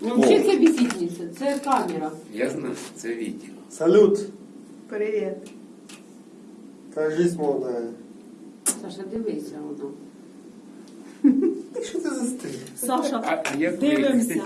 Ну, взагалі це бісідниця, це камера. Я знаю, це відео. Салют. Привіт. Кажись, молодая. Саша, дивися воно. Що ти за? Саша, А, як ви? дивимося.